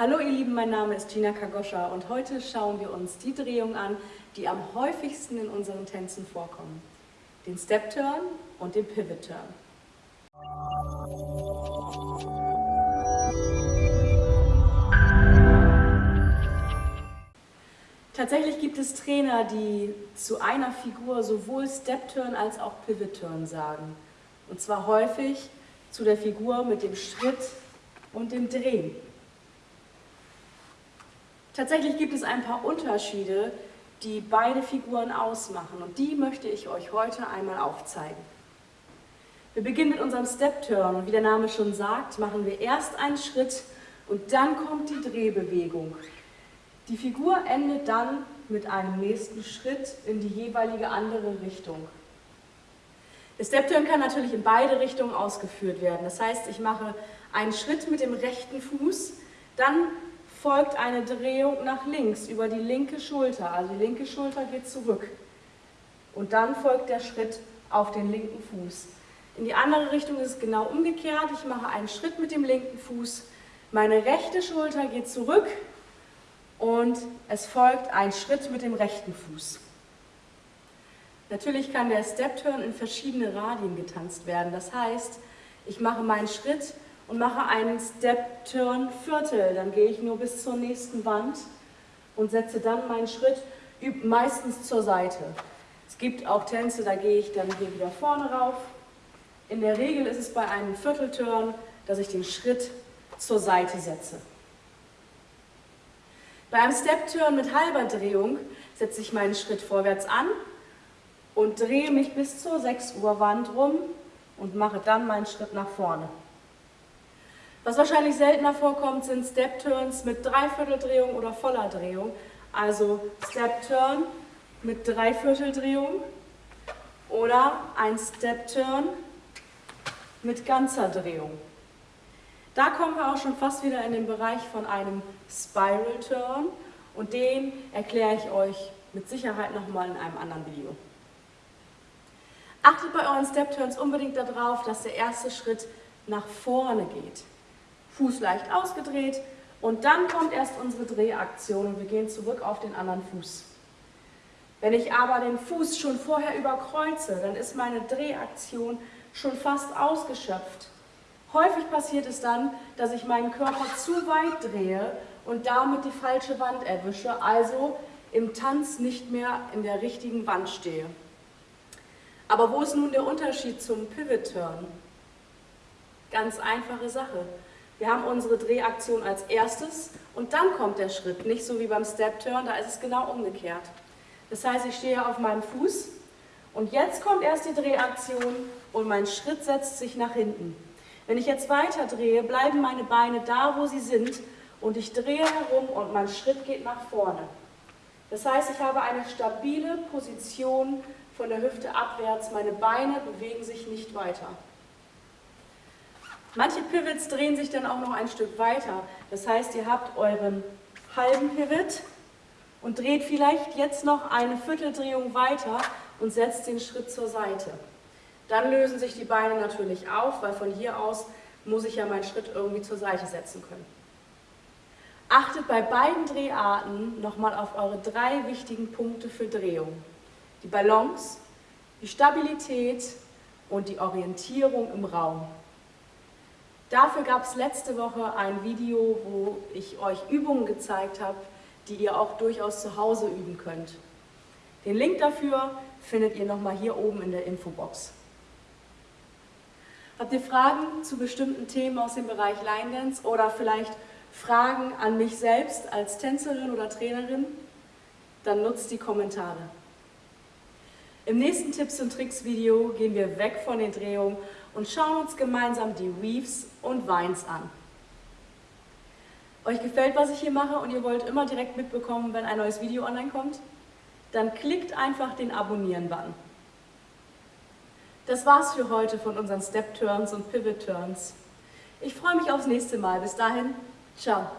Hallo ihr Lieben, mein Name ist Gina Kagoscha und heute schauen wir uns die Drehungen an, die am häufigsten in unseren Tänzen vorkommen. Den Step Turn und den Pivot Turn. Tatsächlich gibt es Trainer, die zu einer Figur sowohl Step Turn als auch Pivot Turn sagen. Und zwar häufig zu der Figur mit dem Schritt und dem Drehen. Tatsächlich gibt es ein paar Unterschiede, die beide Figuren ausmachen und die möchte ich euch heute einmal aufzeigen. Wir beginnen mit unserem Step Turn und wie der Name schon sagt, machen wir erst einen Schritt und dann kommt die Drehbewegung. Die Figur endet dann mit einem nächsten Schritt in die jeweilige andere Richtung. Der Step Turn kann natürlich in beide Richtungen ausgeführt werden. Das heißt, ich mache einen Schritt mit dem rechten Fuß, dann folgt eine Drehung nach links über die linke Schulter, also die linke Schulter geht zurück. Und dann folgt der Schritt auf den linken Fuß. In die andere Richtung ist es genau umgekehrt. Ich mache einen Schritt mit dem linken Fuß, meine rechte Schulter geht zurück und es folgt ein Schritt mit dem rechten Fuß. Natürlich kann der Step Turn in verschiedene Radien getanzt werden. Das heißt, ich mache meinen Schritt und mache einen Step Turn Viertel. Dann gehe ich nur bis zur nächsten Wand und setze dann meinen Schritt meistens zur Seite. Es gibt auch Tänze, da gehe ich dann hier wieder vorne rauf. In der Regel ist es bei einem Viertelturn, dass ich den Schritt zur Seite setze. Bei einem Step Turn mit halber Drehung setze ich meinen Schritt vorwärts an und drehe mich bis zur 6 Uhr Wand rum und mache dann meinen Schritt nach vorne. Was wahrscheinlich seltener vorkommt, sind Step-Turns mit Dreivierteldrehung oder voller Drehung. Also Step-Turn mit Dreivierteldrehung oder ein Step-Turn mit ganzer Drehung. Da kommen wir auch schon fast wieder in den Bereich von einem Spiral Turn und den erkläre ich euch mit Sicherheit nochmal in einem anderen Video. Achtet bei euren Step Turns unbedingt darauf, dass der erste Schritt nach vorne geht. Fuß leicht ausgedreht und dann kommt erst unsere Drehaktion und wir gehen zurück auf den anderen Fuß. Wenn ich aber den Fuß schon vorher überkreuze, dann ist meine Drehaktion schon fast ausgeschöpft. Häufig passiert es dann, dass ich meinen Körper zu weit drehe und damit die falsche Wand erwische, also im Tanz nicht mehr in der richtigen Wand stehe. Aber wo ist nun der Unterschied zum Pivot Turn? Ganz einfache Sache. Wir haben unsere Drehaktion als erstes und dann kommt der Schritt, nicht so wie beim Step Turn, da ist es genau umgekehrt. Das heißt, ich stehe auf meinem Fuß und jetzt kommt erst die Drehaktion und mein Schritt setzt sich nach hinten. Wenn ich jetzt weiter drehe, bleiben meine Beine da, wo sie sind und ich drehe herum und mein Schritt geht nach vorne. Das heißt, ich habe eine stabile Position von der Hüfte abwärts, meine Beine bewegen sich nicht weiter. Manche Pivots drehen sich dann auch noch ein Stück weiter. Das heißt, ihr habt euren halben Pivot und dreht vielleicht jetzt noch eine Vierteldrehung weiter und setzt den Schritt zur Seite. Dann lösen sich die Beine natürlich auf, weil von hier aus muss ich ja meinen Schritt irgendwie zur Seite setzen können. Achtet bei beiden Dreharten nochmal auf eure drei wichtigen Punkte für Drehung. Die Balance, die Stabilität und die Orientierung im Raum. Dafür gab es letzte Woche ein Video, wo ich euch Übungen gezeigt habe, die ihr auch durchaus zu Hause üben könnt. Den Link dafür findet ihr nochmal hier oben in der Infobox. Habt ihr Fragen zu bestimmten Themen aus dem Bereich Line Dance oder vielleicht Fragen an mich selbst als Tänzerin oder Trainerin? Dann nutzt die Kommentare. Im nächsten Tipps und Tricks Video gehen wir weg von den Drehungen und schauen uns gemeinsam die Weaves und Vines an. Euch gefällt, was ich hier mache und ihr wollt immer direkt mitbekommen, wenn ein neues Video online kommt? Dann klickt einfach den Abonnieren-Button. Das war's für heute von unseren Step Turns und Pivot Turns. Ich freue mich aufs nächste Mal. Bis dahin, ciao.